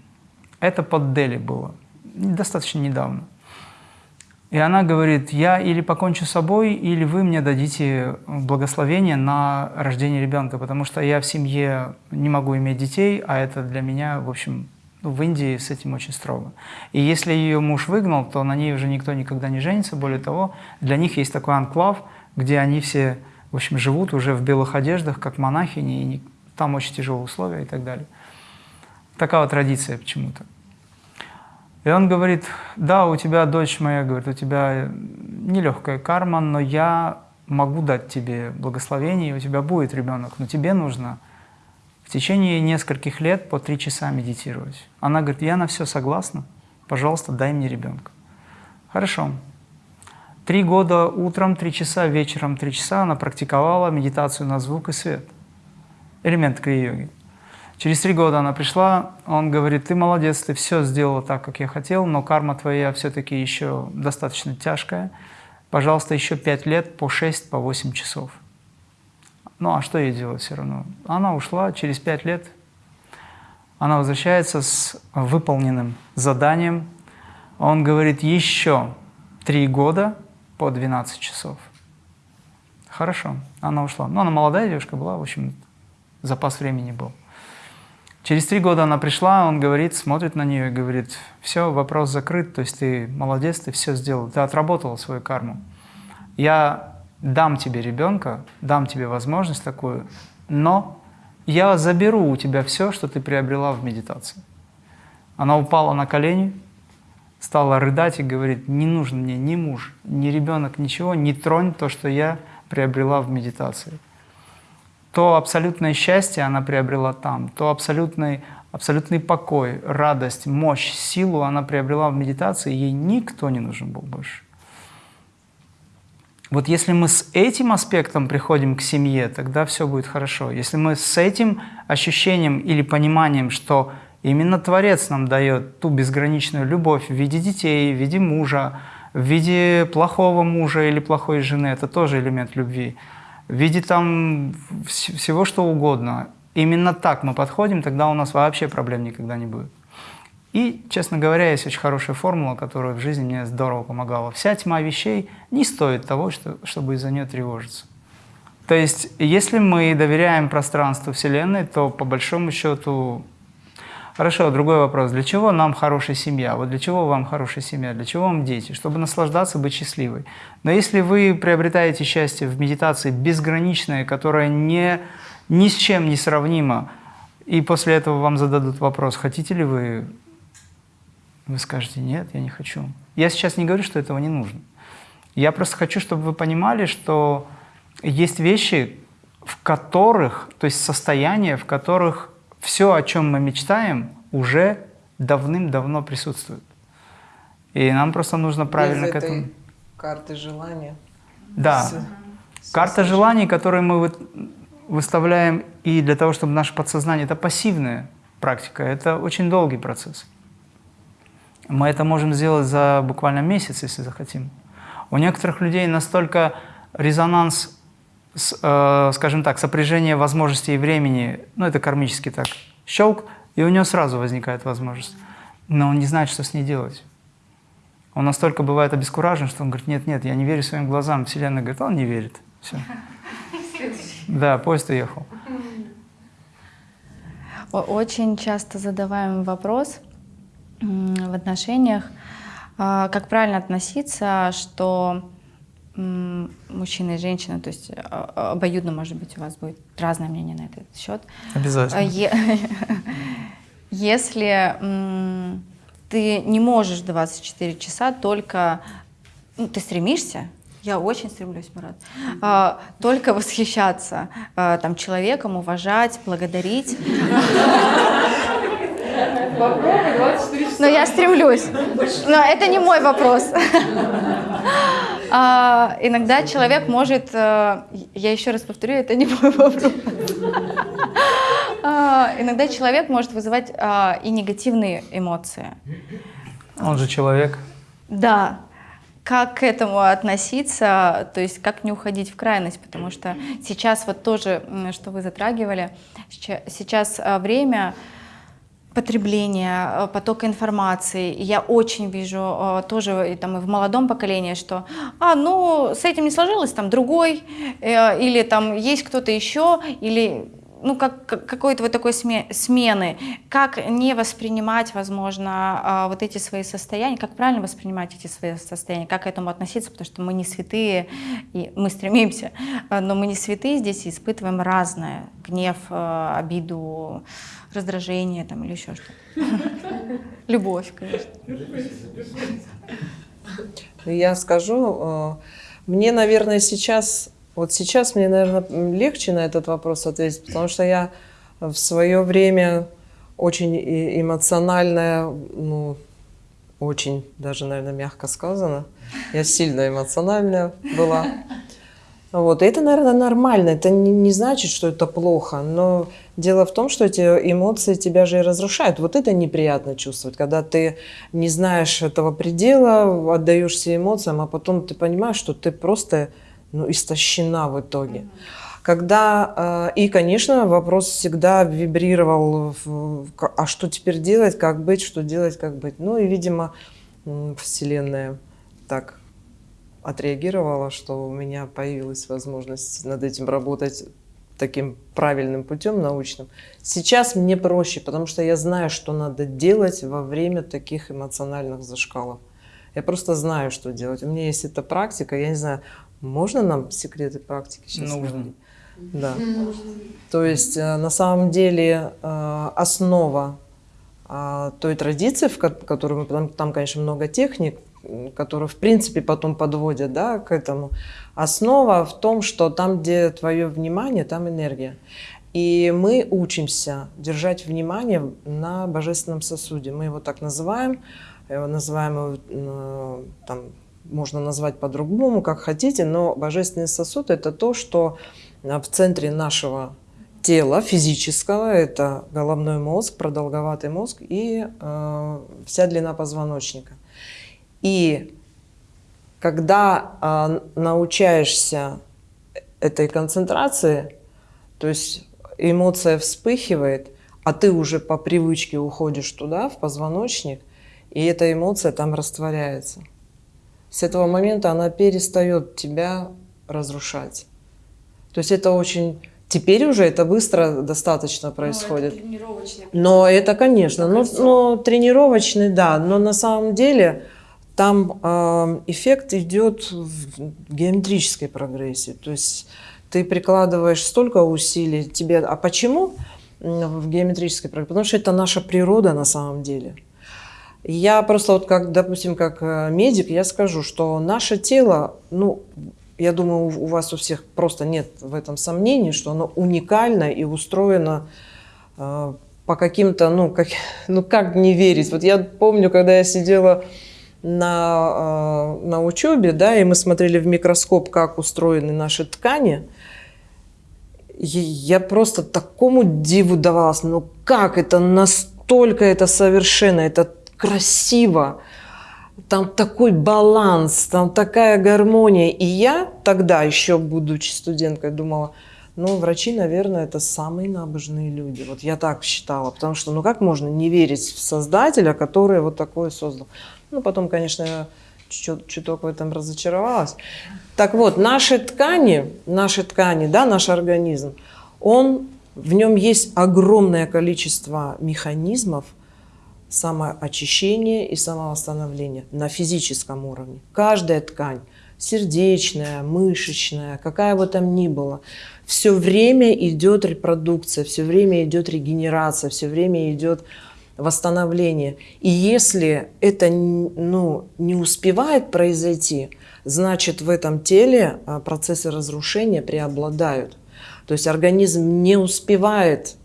Это под Дели было, достаточно недавно. И она говорит, я или покончу с собой, или вы мне дадите благословение на рождение ребенка, потому что я в семье не могу иметь детей, а это для меня, в общем, ну, в Индии с этим очень строго. И если ее муж выгнал, то на ней уже никто никогда не женится. Более того, для них есть такой анклав, где они все, в общем, живут уже в белых одеждах, как монахини, и там очень тяжелые условия и так далее. Такая вот традиция почему-то. И он говорит, да, у тебя, дочь моя, говорит, у тебя нелегкая карма, но я могу дать тебе благословение, и у тебя будет ребенок, но тебе нужно в течение нескольких лет по три часа медитировать. Она говорит, я на все согласна, пожалуйста, дай мне ребенка. Хорошо. Три года утром, три часа, вечером три часа она практиковала медитацию на звук и свет. Элемент крия-йоги. Через три года она пришла, он говорит, ты молодец, ты все сделала так, как я хотел, но карма твоя все-таки еще достаточно тяжкая. Пожалуйста, еще пять лет по шесть, по восемь часов. Ну а что ей делать все равно? Она ушла через пять лет, она возвращается с выполненным заданием. Он говорит, еще три года по 12 часов. Хорошо, она ушла. Ну, она молодая девушка была, в общем, запас времени был. Через три года она пришла, он говорит, смотрит на нее и говорит, все, вопрос закрыт, то есть ты молодец, ты все сделал, ты отработал свою карму. Я дам тебе ребенка, дам тебе возможность такую, но я заберу у тебя все, что ты приобрела в медитации. Она упала на колени, стала рыдать и говорит, не нужен мне ни муж, ни ребенок, ничего, не тронь то, что я приобрела в медитации то абсолютное счастье она приобрела там, то абсолютный, абсолютный покой, радость, мощь, силу она приобрела в медитации, ей никто не нужен был больше. Вот если мы с этим аспектом приходим к семье, тогда все будет хорошо. Если мы с этим ощущением или пониманием, что именно Творец нам дает ту безграничную любовь в виде детей, в виде мужа, в виде плохого мужа или плохой жены, это тоже элемент любви – в виде там всего что угодно. Именно так мы подходим, тогда у нас вообще проблем никогда не будет. И, честно говоря, есть очень хорошая формула, которая в жизни мне здорово помогала. Вся тьма вещей не стоит того, что, чтобы из-за нее тревожиться. То есть, если мы доверяем пространству Вселенной, то по большому счету... Хорошо, другой вопрос. Для чего нам хорошая семья? Вот для чего вам хорошая семья? Для чего вам дети? Чтобы наслаждаться, быть счастливой. Но если вы приобретаете счастье в медитации безграничное, которое не, ни с чем не сравнимо, и после этого вам зададут вопрос, хотите ли вы, вы скажете, нет, я не хочу. Я сейчас не говорю, что этого не нужно. Я просто хочу, чтобы вы понимали, что есть вещи, в которых, то есть состояния, в которых все, о чем мы мечтаем, уже давным-давно присутствует. И нам просто нужно правильно Без к этому... карты желания. Да. С- Карта желаний, которую мы выставляем и для того, чтобы наше подсознание, это пассивная практика, это очень долгий процесс. Мы это можем сделать за буквально месяц, если захотим. У некоторых людей настолько резонанс, с, э, скажем так, сопряжение возможностей и времени, ну это кармически так, щелк, и у него сразу возникает возможность. Но он не знает, что с ней делать. Он настолько бывает обескуражен, что он говорит, нет, нет, я не верю своим глазам. Вселенная говорит, он не верит. Все. Да, поезд уехал. Очень часто задаваем вопрос в отношениях, а, как правильно относиться, что мужчина и женщина, то есть а, обоюдно, может быть, у вас будет разное мнение на этот счет. Обязательно. е- [LAUGHS] Если ты не можешь 24 часа только... ну, ты стремишься, я очень стремлюсь, Марат, а, только восхищаться а, там, человеком, уважать, благодарить. [LAUGHS] Попробуй 24 часа. Но я стремлюсь. Но это не мой вопрос. [LAUGHS] А, иногда человек может, э, я еще раз повторю, это не мой вопрос. [LAUGHS] А, иногда человек может вызывать а, и негативные эмоции. Он же человек. Да. Как к этому относиться, то есть как не уходить в крайность, потому что сейчас вот тоже, что вы затрагивали, сейчас время потребления, э, потока информации. Я очень вижу э, тоже и, там, и в молодом поколении, что а, ну, с этим не сложилось, там другой, э, или там есть кто-то еще, или ну, как, как- какой-то вот такой сме- смены. Как не воспринимать, возможно, вот эти свои состояния, как правильно воспринимать эти свои состояния, как к этому относиться, потому что мы не святые, и мы стремимся, но мы не святые здесь и испытываем разное. Гнев, э, обиду, раздражение там, или еще что-то. [LAUGHS] Любовь, конечно. Я скажу, э, мне, наверное, сейчас, вот сейчас мне, наверное, легче на этот вопрос ответить, потому что я в свое время очень эмоциональная, ну, очень даже, наверное, мягко сказано. Я сильно эмоциональная была. Вот. И это, наверное, нормально. Это не, не значит, что это плохо. Но дело в том, что эти эмоции тебя же и разрушают. Вот это неприятно чувствовать, когда ты не знаешь этого предела, отдаешься эмоциям, а потом ты понимаешь, что ты просто ну, истощена в итоге. Когда, э, и, конечно, вопрос всегда вибрировал, а что теперь делать, как быть, что делать, как быть. Ну и, видимо, Вселенная так отреагировала, что у меня появилась возможность над этим работать таким правильным путем научным. Сейчас мне проще, потому что я знаю, что надо делать во время таких эмоциональных зашкалов. Я просто знаю, что делать. У меня есть эта практика. Я не знаю, можно нам секреты практики сейчас? Нужно. говорить? Да. То есть э, на самом деле э, основа той традиции, в ко- которую мы там, там, конечно, много техник, которые в принципе потом подводят, да, к этому. Основа в том, что там, где твое внимание, там энергия. И мы учимся держать внимание на божественном сосуде. Мы его так называем, его называем там, можно назвать по-другому, как хотите, но божественный сосуд это то, что в центре нашего тела физического, это головной мозг, продолговатый мозг и э, вся длина позвоночника. И когда э, научаешься этой концентрации, то есть эмоция вспыхивает, а ты уже по привычке уходишь туда, в позвоночник, и эта эмоция там растворяется. С этого момента она перестает тебя разрушать. То есть это очень... Теперь уже это быстро достаточно происходит. Ну, это тренировочный Но это, конечно, но, но тренировочный, да, но на самом деле там э, эффект идет в геометрической прогрессии. То есть ты прикладываешь столько усилий тебе. А почему в геометрической прогрессии? Потому что это наша природа на самом деле. Я просто вот как, допустим, как э, медик, я скажу, что наше тело, ну, я думаю, у вас у всех просто нет в этом сомнений, что оно уникально и устроено э, по каким-то, ну как, [LAUGHS] ну как не верить. Вот я помню, когда я сидела на, э, на учебе, да, и мы смотрели в микроскоп, как устроены наши ткани, я просто такому диву давалась, ну как это? Настолько это совершенно, это красиво, там такой баланс, там такая гармония. И я тогда, еще будучи студенткой, думала, ну, врачи, наверное, это самые набожные люди. Вот я так считала, потому что, ну, как можно не верить в создателя, который вот такое создал? Ну, потом, конечно, я чуть- чуток в этом разочаровалась. Так вот, наши ткани, наши ткани, да, наш организм, он, в нем есть огромное количество механизмов, самоочищения и самовосстановления на физическом уровне. Каждая ткань, сердечная, мышечная, какая бы там ни была, все время идет репродукция, все время идет регенерация, все время идет восстановление. И если это ну, не успевает произойти, значит в этом теле а, процессы разрушения преобладают. То есть организм не успевает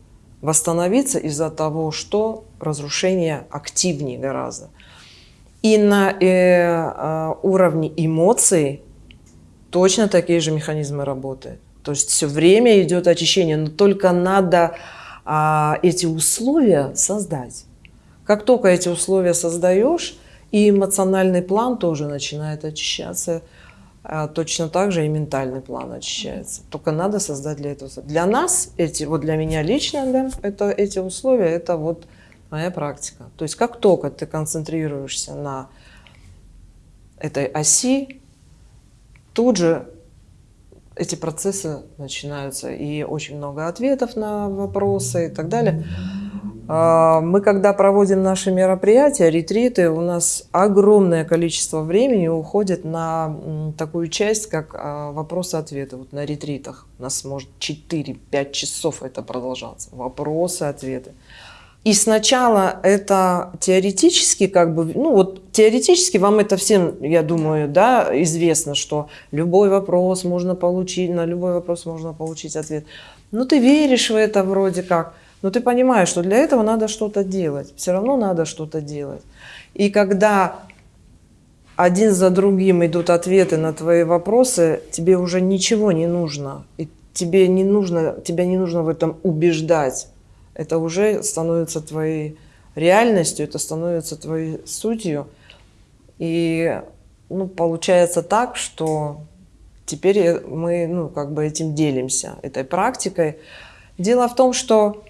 восстановиться из-за того, что разрушение активнее гораздо. И на э, э, уровне эмоций точно такие же механизмы работают. То есть все время идет очищение, но только надо а, эти условия создать. Как только эти условия создаешь, и эмоциональный план тоже начинает очищаться, а, точно так же и ментальный план очищается. Только надо создать для этого. Для нас эти, вот для меня лично, да, это эти условия, это вот моя практика. То есть как только ты концентрируешься на этой оси, тут же эти процессы начинаются, и очень много ответов на вопросы и так далее. А, Мы, когда проводим наши мероприятия, ретриты, у нас огромное количество времени уходит на такую часть, как а, вопросы-ответы. Вот на ретритах у нас может 4-5 часов это продолжаться. Вопросы-ответы. И сначала это теоретически, как бы, ну вот теоретически вам это всем, я думаю, да, известно, что любой вопрос можно получить, на любой вопрос можно получить ответ. Ну ты веришь в это вроде как, но ты понимаешь, что для этого надо что-то делать, все равно надо что-то делать. И когда один за другим идут ответы на твои вопросы, тебе уже ничего не нужно, и тебе не нужно, тебя не нужно в этом убеждать это уже становится твоей реальностью, это становится твоей сутью. И ну, получается так, что теперь мы ну, как бы этим делимся, этой практикой. Дело в том, что,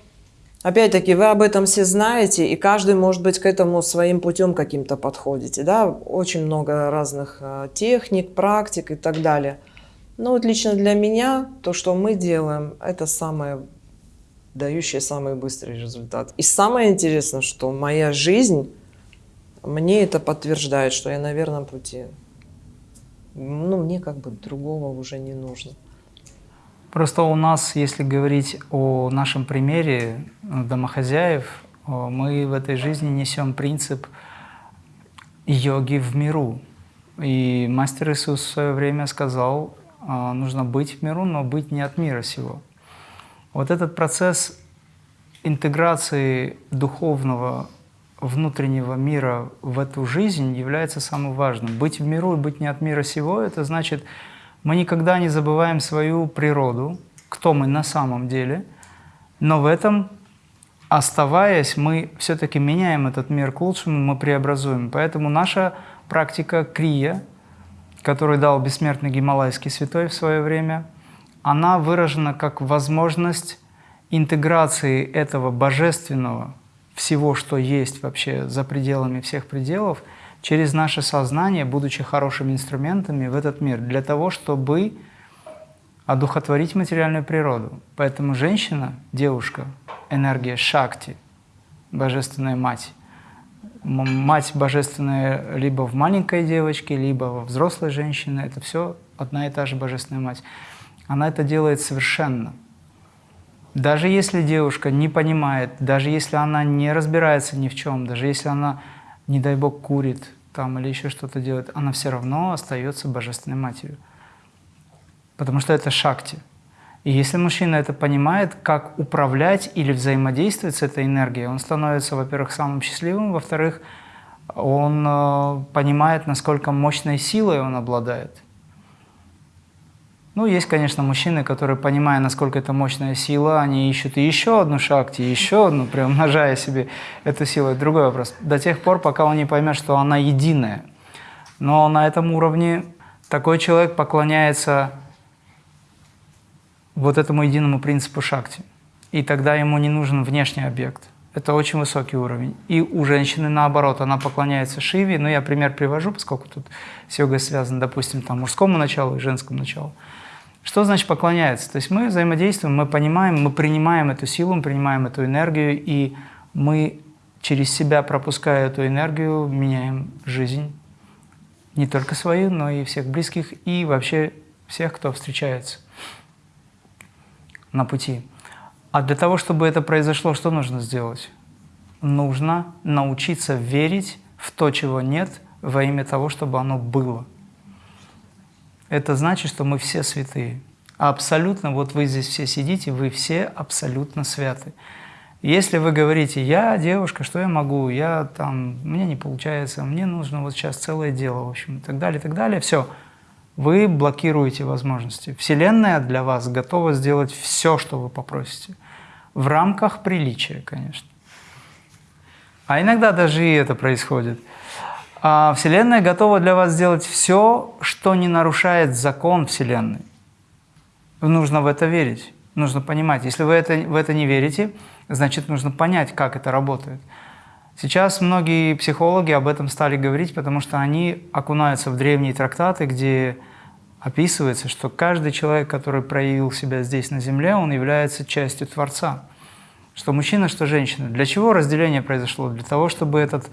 опять-таки, вы об этом все знаете, и каждый, может быть, к этому своим путем каким-то подходите. Да? Очень много разных э, техник, практик и так далее. Но вот лично для меня то, что мы делаем, это самое дающие самый быстрый результат. И самое интересное, что моя жизнь мне это подтверждает, что я на верном пути. Ну, мне как бы другого уже не нужно. Просто у нас, если говорить о нашем примере э, домохозяев, э, мы в этой жизни несем принцип йоги в миру. И мастер Иисус в свое время сказал, э, нужно быть в миру, но быть не от мира сего. Вот этот процесс интеграции духовного внутреннего мира в эту жизнь является самым важным. Быть в миру и быть не от мира сего – это значит, мы никогда не забываем свою природу, кто мы на самом деле, но в этом, оставаясь, мы все-таки меняем этот мир к лучшему, мы преобразуем. Поэтому наша практика крия, которую дал бессмертный гималайский святой в свое время, она выражена как возможность интеграции этого божественного, всего, что есть вообще за пределами всех пределов, через наше сознание, будучи хорошими инструментами в этот мир, для того, чтобы одухотворить материальную природу. Поэтому женщина, девушка, энергия шакти, божественная мать, мать божественная либо в маленькой девочке, либо во взрослой женщине, это все одна и та же божественная мать. Она это делает совершенно. Даже если девушка не понимает, даже если она не разбирается ни в чем, даже если она, не дай бог, курит там или еще что-то делает, она все равно остается божественной матерью. Потому что это шакти. И если мужчина это понимает, как управлять или взаимодействовать с этой энергией, он становится, во-первых, самым счастливым, во-вторых, он э, понимает, насколько мощной силой он обладает. Ну, есть, конечно, мужчины, которые, понимая, насколько это мощная сила, они ищут и еще одну шахте, еще одну, приумножая [LAUGHS] себе эту силу. Это другой вопрос. До тех пор, пока он не поймет, что она единая. Но на этом уровне такой человек поклоняется вот этому единому принципу шакти. И тогда ему не нужен внешний объект. Это очень высокий уровень. И у женщины наоборот, она поклоняется Шиве. Ну, я пример привожу, поскольку тут с йогой связано, допустим, там мужскому началу и женскому началу. Что значит поклоняется? То есть мы взаимодействуем, мы понимаем, мы принимаем эту силу, мы принимаем эту энергию, и мы через себя, пропуская эту энергию, меняем жизнь. Не только свою, но и всех близких, и вообще всех, кто встречается на пути. А для того, чтобы это произошло, что нужно сделать? Нужно научиться верить в то, чего нет, во имя того, чтобы оно было. Это значит, что мы все святые. абсолютно, вот вы здесь все сидите, вы все абсолютно святы. Если вы говорите, я девушка, что я могу, я там, мне не получается, мне нужно вот сейчас целое дело, в общем, и так далее, и так далее, все – вы блокируете возможности. Вселенная для вас готова сделать все, что вы попросите. В рамках приличия, конечно. А иногда даже и это происходит. А Вселенная готова для вас сделать все, что не нарушает закон Вселенной. Нужно в это верить, нужно понимать. Если вы это, в это не верите, значит, нужно понять, как это работает. Сейчас многие психологи об этом стали говорить, потому что они окунаются в древние трактаты, где описывается, что каждый человек, который проявил себя здесь на Земле, он является частью Творца. Что мужчина, что женщина. Для чего разделение произошло? Для того, чтобы этот,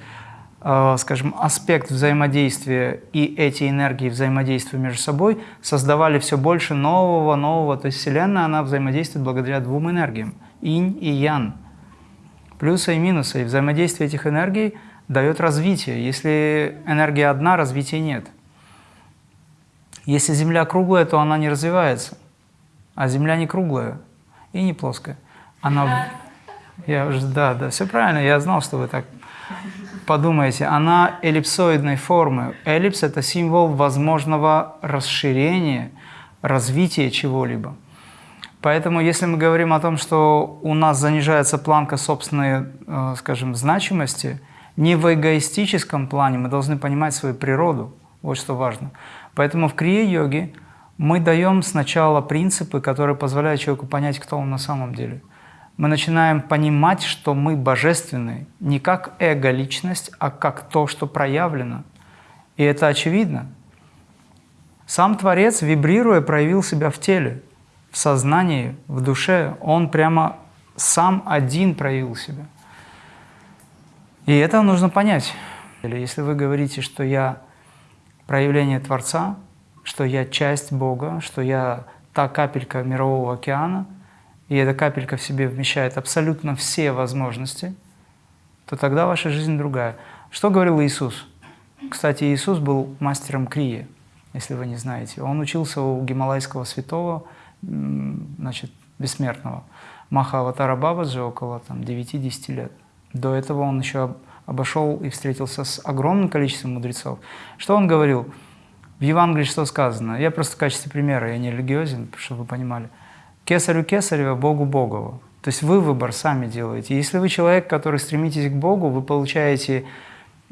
э, скажем, аспект взаимодействия и эти энергии взаимодействия между собой создавали все больше нового, нового. То есть Вселенная, она взаимодействует благодаря двум энергиям – инь и ян – плюсы и минусы. И взаимодействие этих энергий дает развитие. Если энергия одна, развития нет. Если Земля круглая, то она не развивается. А Земля не круглая и не плоская. Она... Я уже, да, да, все правильно, я знал, что вы так подумаете. Она эллипсоидной формы. Эллипс – это символ возможного расширения, развития чего-либо. Поэтому, если мы говорим о том, что у нас занижается планка собственной, э, скажем, значимости, не в эгоистическом плане, мы должны понимать свою природу, вот что важно. Поэтому в крия-йоге мы даем сначала принципы, которые позволяют человеку понять, кто он на самом деле. Мы начинаем понимать, что мы божественны не как эго-личность, а как то, что проявлено. И это очевидно. Сам Творец, вибрируя, проявил себя в теле в сознании, в душе, он прямо сам один проявил себя. И это нужно понять. Если вы говорите, что я проявление Творца, что я часть Бога, что я та капелька мирового океана, и эта капелька в себе вмещает абсолютно все возможности, то тогда ваша жизнь другая. Что говорил Иисус? Кстати, Иисус был мастером крии, если вы не знаете. Он учился у гималайского святого, значит, бессмертного. Маха Аватара Бабаджи около 9-10 лет. До этого он еще обошел и встретился с огромным количеством мудрецов. Что он говорил? В Евангелии что сказано? Я просто в качестве примера, я не религиозен, чтобы вы понимали. Кесарю Кесарева, Богу Богово. То есть вы выбор сами делаете. Если вы человек, который стремитесь к Богу, вы получаете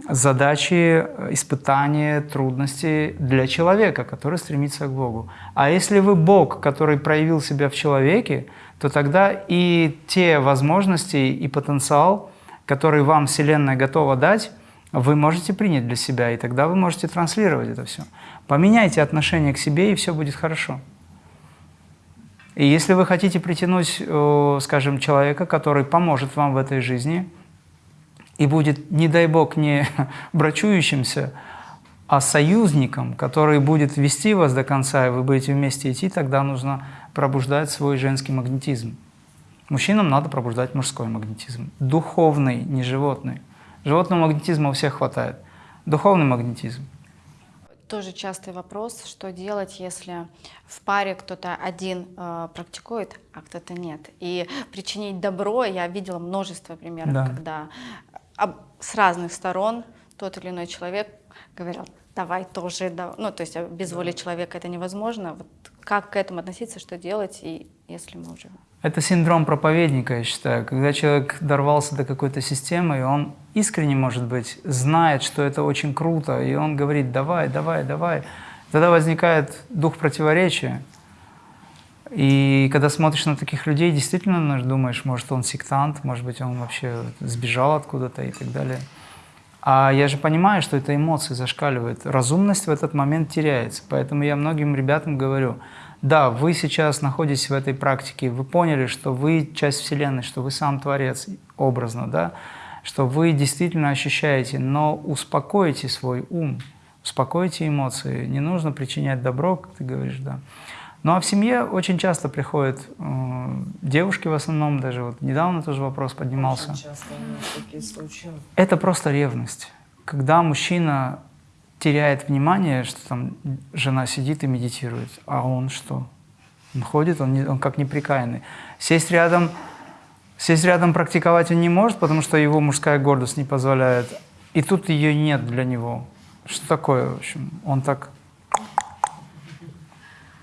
задачи, испытания, трудности для человека, который стремится к Богу. А если вы Бог, который проявил себя в человеке, то тогда и те возможности и потенциал, который вам Вселенная готова дать, вы можете принять для себя, и тогда вы можете транслировать это все. Поменяйте отношение к себе, и все будет хорошо. И если вы хотите притянуть, э, скажем, человека, который поможет вам в этой жизни и будет, не дай бог, не [LAUGHS] брачующимся, а союзником, который будет вести вас до конца, и вы будете вместе идти, тогда нужно пробуждать свой женский магнетизм. Мужчинам надо пробуждать мужской магнетизм. Духовный, не животный. Животного магнетизма у всех хватает. Духовный магнетизм. Тоже частый вопрос, что делать, если в паре кто-то один э, практикует, а кто-то нет. И причинить добро, я видела множество примеров, Да. когда об- с разных сторон тот или иной человек говорил, давай тоже, да-». ну то есть а без воли человека это невозможно. Вот как к этому относиться, что делать, и если мы уже... Это синдром проповедника, я считаю, когда человек дорвался до какой-то системы, и он искренне, может быть, знает, что это очень круто, и он говорит «давай, давай, давай». Тогда возникает дух противоречия. И когда смотришь на таких людей, действительно ну, думаешь, может, он сектант, может быть, он вообще сбежал откуда-то и так далее. А я же понимаю, что это эмоции зашкаливают. Разумность в этот момент теряется. Поэтому я многим ребятам говорю, да, вы сейчас находитесь в этой практике, вы поняли, что вы часть Вселенной, что вы сам Творец, образно, да, что вы действительно ощущаете, но успокойте свой ум, успокойте эмоции. Не нужно причинять добро, как ты говоришь, да. Ну а в семье очень часто приходят э, девушки в основном, даже вот недавно тоже вопрос поднимался. Очень часто такие случаи. Это просто ревность. Когда мужчина теряет внимание, что там жена сидит и медитирует, а он что? Он ходит, он, не- он как неприкаянный. Сесть рядом, сесть рядом практиковать он не может, потому что его мужская гордость не позволяет. И тут ее нет для него. Что такое, в общем? Он так...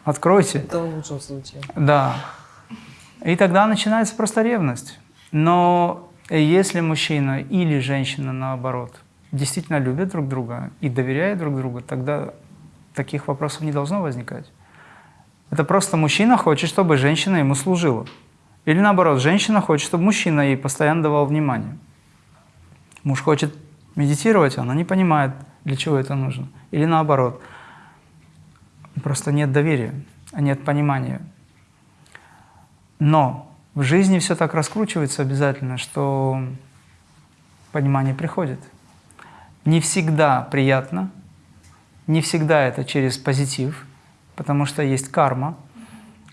Откройте. Это в лучшем случае. Да. И тогда начинается просто ревность. Но если мужчина или женщина, наоборот, действительно любят друг друга и доверяют друг другу, тогда таких вопросов не должно возникать. Это просто мужчина хочет, чтобы женщина ему служила. Или наоборот, женщина хочет, чтобы мужчина ей постоянно давал внимание. Муж хочет медитировать, она не понимает, для чего это нужно. Или наоборот, просто нет доверия, нет понимания. Но в жизни все так раскручивается обязательно, что понимание приходит. Не всегда приятно, не всегда это через позитив, потому что есть карма,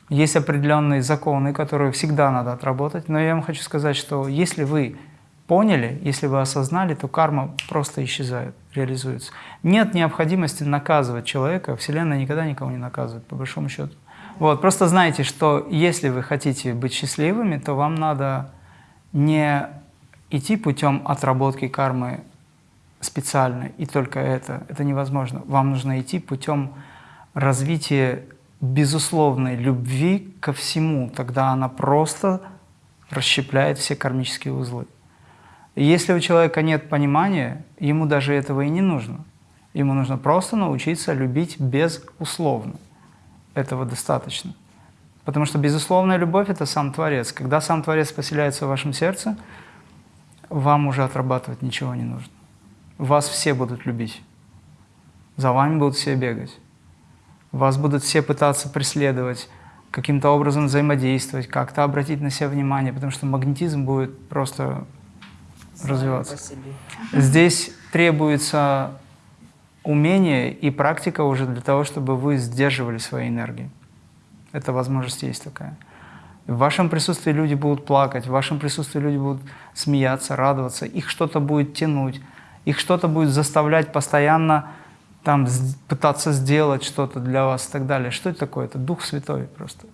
есть определенные законы, которые всегда надо отработать. Но я вам хочу сказать, что если вы поняли, если вы осознали, то карма просто исчезает, реализуется. Нет необходимости наказывать человека, Вселенная никогда никого не наказывает, по большому счету. Вот, просто знайте, что если вы хотите быть счастливыми, то вам надо не идти путем отработки кармы специально, и только это. Это невозможно. Вам нужно идти путем развития безусловной любви ко всему. Тогда она просто расщепляет все кармические узлы. И если у человека нет понимания, ему даже этого и не нужно. Ему нужно просто научиться любить безусловно. Этого достаточно. Потому что безусловная любовь – это сам Творец. Когда сам Творец поселяется в вашем сердце, вам уже отрабатывать ничего не нужно. Вас все будут любить. За вами будут все бегать. Вас будут все пытаться преследовать, каким-то образом взаимодействовать, как-то обратить на себя внимание, потому что магнетизм будет просто Сами развиваться. Здесь требуется умение и практика уже для того, чтобы вы сдерживали свои энергии. Эта возможность есть такая. В вашем присутствии люди будут плакать, в вашем присутствии люди будут смеяться, радоваться, их что-то будет тянуть, их что-то будет заставлять постоянно там пытаться сделать что-то для вас и так далее. Что это такое? Это Дух Святой просто.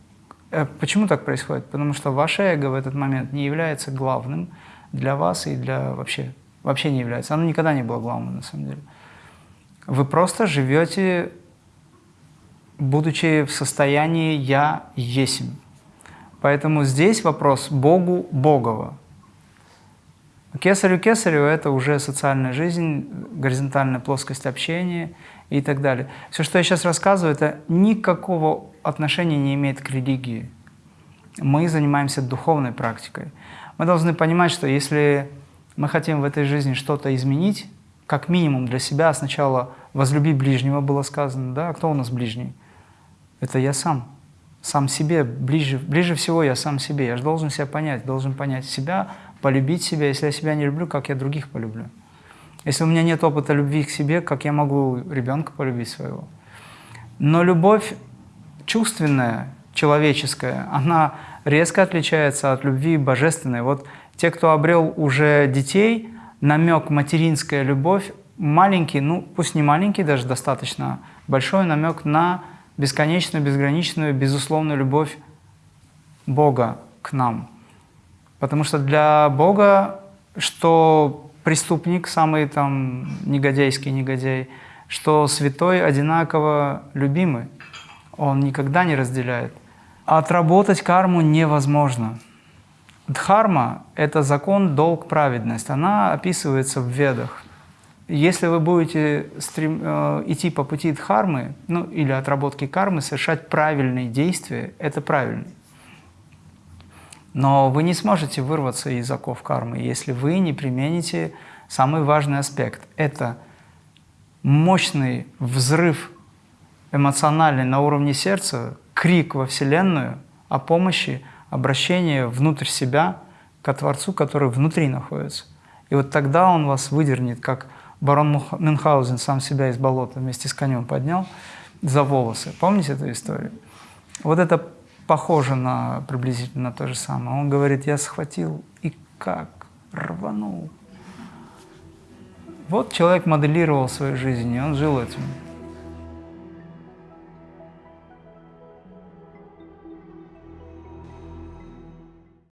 Э, Почему так происходит? Потому что ваше эго в этот момент не является главным для вас и для вообще, вообще не является. Оно никогда не было главным на самом деле. Вы просто живете, будучи в состоянии «я есмь». Поэтому здесь вопрос Богу Богово. Кесарю Кесарю – это уже социальная жизнь, горизонтальная плоскость общения и так далее. Все, что я сейчас рассказываю, это никакого отношения не имеет к религии. Мы занимаемся духовной практикой. Мы должны понимать, что если мы хотим в этой жизни что-то изменить, как минимум для себя, сначала возлюби ближнего было сказано, да, а кто у нас ближний? Это я сам. сам себе, ближе, ближе всего я сам себе. Я же должен себя понять, должен понять себя, полюбить себя. Если я себя не люблю, как я других полюблю? Если у меня нет опыта любви к себе, как я могу ребенка полюбить своего? Но любовь чувственная, человеческая, она резко отличается от любви божественной. Вот те, кто обрел уже детей, намек материнская любовь, маленький, ну пусть не маленький, даже достаточно большой намек на бесконечную, безграничную, безусловную любовь Бога к нам. Потому что для Бога, что преступник, самый там негодяйский негодяй, что святой одинаково любимый, он никогда не разделяет. Отработать карму невозможно. Дхарма – это закон, долг, праведность. Она описывается в Ведах. Если вы будете стрем, э, идти по пути дхармы, ну или отработки кармы, совершать правильные действия, это правильно. Но вы не сможете вырваться из оков кармы, если вы не примените самый важный аспект. Это мощный взрыв эмоциональный на уровне сердца, крик во Вселенную о помощи, обращение внутрь себя к Творцу, который внутри находится. И вот тогда он вас выдернет, как барон Мюнхгаузен сам себя из болота вместе с конем поднял за волосы. Помните эту историю? Вот это похоже на приблизительно то же самое. Он говорит, я схватил и как рванул. Вот человек моделировал свою жизнь, и он жил этим.